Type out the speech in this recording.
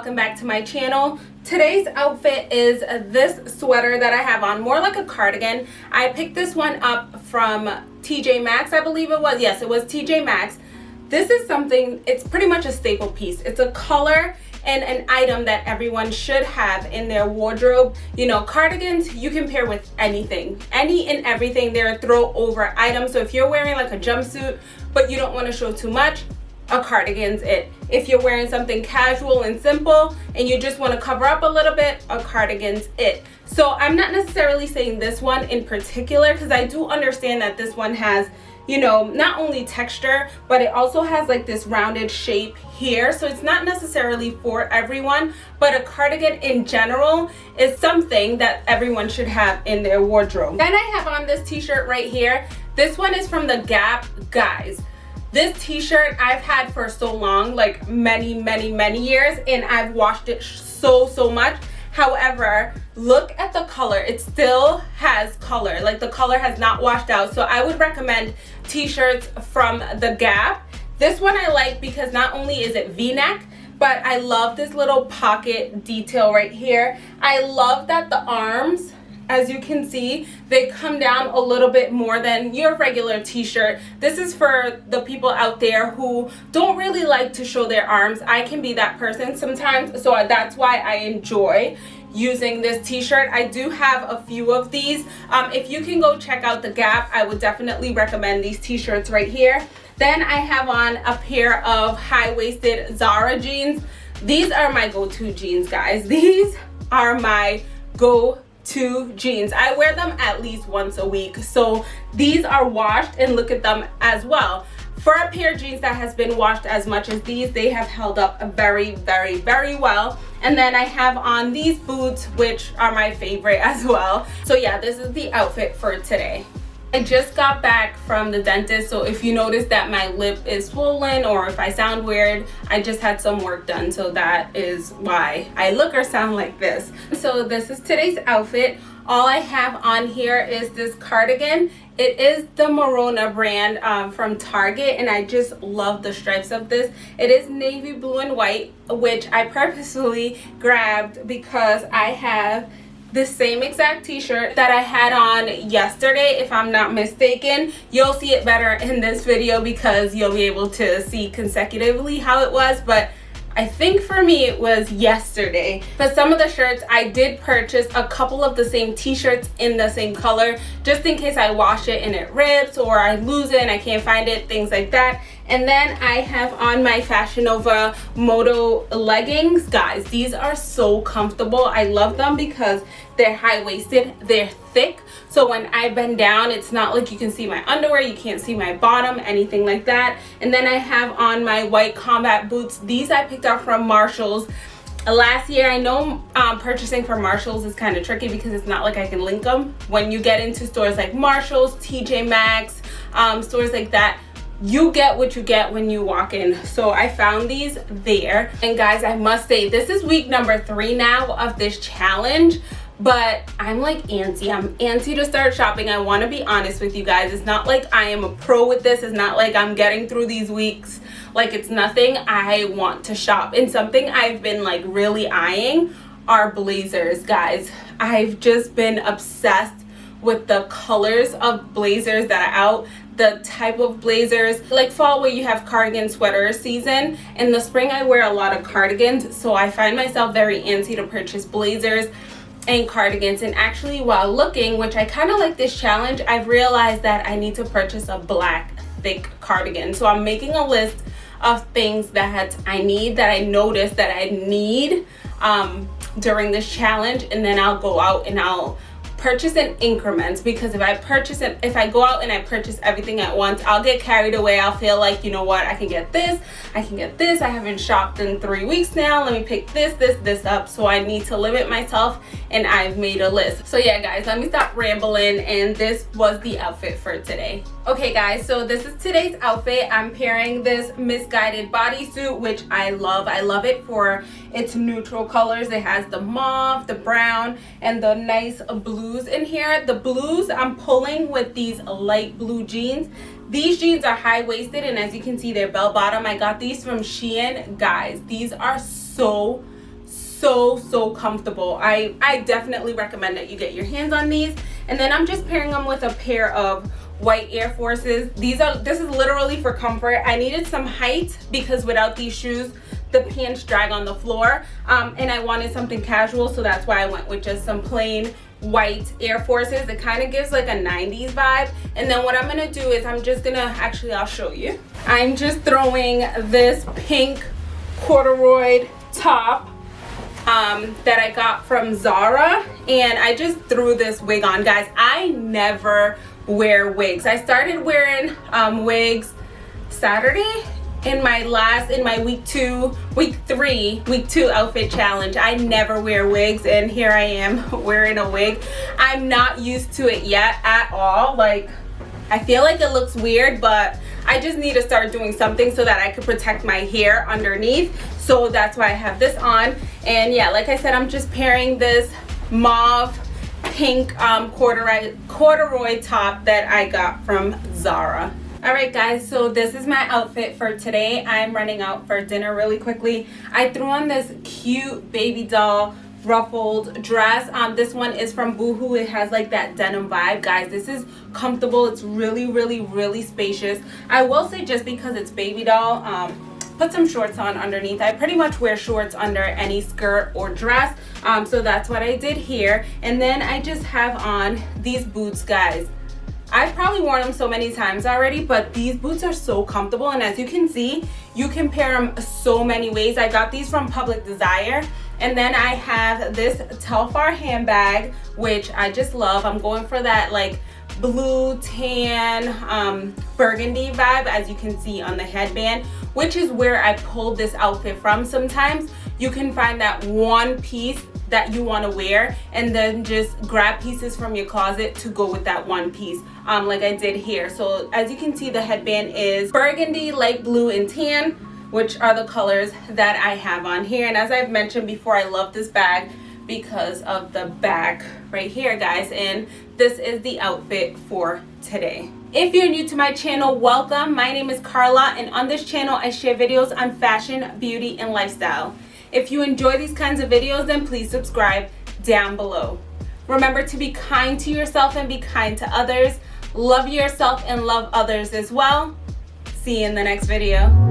welcome back to my channel. Today's outfit is this sweater that i have on more like a cardigan. I picked this one up from tj maxx i believe it was. Yes it was tj maxx. This is something it's pretty much a staple piece. It's a color and an item that everyone should have in their wardrobe. You know cardigans you can pair with anything. Any and everything. They're a throw over item. So if you're wearing like a jumpsuit but you don't want to show too much a cardigan's it if you're wearing something casual and simple and you just want to cover up a little bit a cardigan's it so i'm not necessarily saying this one in particular because i do understand that this one has you know not only texture but it also has like this rounded shape here. So it's not necessarily for everyone but a cardigan in general is something that everyone should have in their wardrobe. Then i have on this t-shirt right here. This one is from the gap guys this t-shirt I've had for so long, like many, many, many years, and I've washed it so, so much. However, look at the color. It still has color. Like the color has not washed out. So I would recommend t-shirts from The Gap. This one I like because not only is it v-neck, but I love this little pocket detail right here. I love that the arms as you can see they come down a little bit more than your regular t-shirt. This is for the people out there who don't really like to show their arms. I can be that person sometimes so that's why i enjoy using this t-shirt. I do have a few of these. Um, if you can go check out the gap i would definitely recommend these t-shirts right here. Then i have on a pair of high-waisted zara jeans. These are my go-to jeans guys. These are my go two jeans. I wear them at least once a week. So these are washed and look at them as well. For a pair of jeans that has been washed as much as these they have held up very very very well. And then i have on these boots which are my favorite as well. So yeah this is the outfit for today I just got back from the dentist so if you notice that my lip is swollen or if I sound weird I just had some work done so that is why I look or sound like this. So this is today's outfit. All I have on here is this cardigan. It is the Merona brand um, from Target and I just love the stripes of this. It is navy blue and white which I purposefully grabbed because I have the same exact t-shirt that I had on yesterday if I'm not mistaken you'll see it better in this video because you'll be able to see consecutively how it was but I think for me it was yesterday. But some of the shirts I did purchase a couple of the same t-shirts in the same color just in case I wash it and it rips or I lose it and I can't find it, things like that. And then I have on my Fashion Nova Moto leggings. Guys, these are so comfortable. I love them because they're high-waisted, they're thick. So when I bend down, it's not like you can see my underwear, you can't see my bottom, anything like that. And then I have on my white combat boots. These I picked up from Marshall's last year i know um, purchasing from marshalls is kind of tricky because it's not like i can link them when you get into stores like marshalls tj maxx um, stores like that you get what you get when you walk in. So i found these there. And guys i must say this is week number three now of this challenge but i'm like antsy. I'm antsy to start shopping. I want to be honest with you guys. It's not like i am a pro with this. It's not like i'm getting through these weeks. Like it's nothing i want to shop. And something i've been like really eyeing are blazers guys. I've just been obsessed with the colors of blazers that are out the type of blazers. Like fall where you have cardigan sweater season. In the spring i wear a lot of cardigans so i find myself very antsy to purchase blazers and cardigans. And actually while looking which i kind of like this challenge i've realized that i need to purchase a black thick cardigan. So i'm making a list of things that i need that i notice that i need um, during this challenge and then i'll go out and i'll purchase in increments because if I purchase it, if I go out and I purchase everything at once, I'll get carried away. I'll feel like, you know what, I can get this, I can get this. I haven't shopped in three weeks now. Let me pick this, this, this up. So I need to limit myself and I've made a list. So yeah, guys, let me stop rambling. And this was the outfit for today. Okay, guys, so this is today's outfit. I'm pairing this Missguided bodysuit, which I love. I love it for its neutral colors. It has the mauve, the brown, and the nice blues in here. The blues I'm pulling with these light blue jeans. These jeans are high-waisted, and as you can see, they're bell-bottom. I got these from Shein. Guys, these are so so so comfortable i i definitely recommend that you get your hands on these and then i'm just pairing them with a pair of white air forces these are this is literally for comfort i needed some height because without these shoes the pants drag on the floor um, and i wanted something casual so that's why i went with just some plain white air forces. It kind of gives like a 90s vibe and then what i'm gonna do is i'm just gonna actually i'll show you. I'm just throwing this pink corduroy top um, that I got from Zara and I just threw this wig on. Guys I never wear wigs. I started wearing um, wigs Saturday in my last in my week two week three week two outfit challenge. I never wear wigs and here i am wearing a wig. I'm not used to it yet at all. Like i feel like it looks weird but i just need to start doing something so that i could protect my hair underneath. So that's why i have this on. And yeah like i said i'm just pairing this mauve pink um corduroy corduroy top that i got from zara all right guys so this is my outfit for today. I'm running out for dinner really quickly. I threw on this cute baby doll ruffled dress. Um this one is from boohoo. It has like that denim vibe. Guys this is comfortable. It's really really really spacious. I will say just because it's baby doll um put some shorts on underneath. I pretty much wear shorts under any skirt or dress. Um so that's what i did here. And then i just have on these boots guys I've probably worn them so many times already, but these boots are so comfortable. And as you can see, you can pair them so many ways. I got these from Public Desire. And then I have this Telfar handbag, which I just love. I'm going for that like blue, tan, um, burgundy vibe, as you can see on the headband, which is where I pulled this outfit from. Sometimes you can find that one piece that you want to wear and then just grab pieces from your closet to go with that one piece um, like I did here. So as you can see the headband is burgundy, light blue, and tan which are the colors that I have on here. And as I've mentioned before, I love this bag because of the back right here, guys. And this is the outfit for today. If you're new to my channel, welcome. My name is Carla, and on this channel, I share videos on fashion, beauty, and lifestyle. If you enjoy these kinds of videos, then please subscribe down below. Remember to be kind to yourself and be kind to others. Love yourself and love others as well. See you in the next video.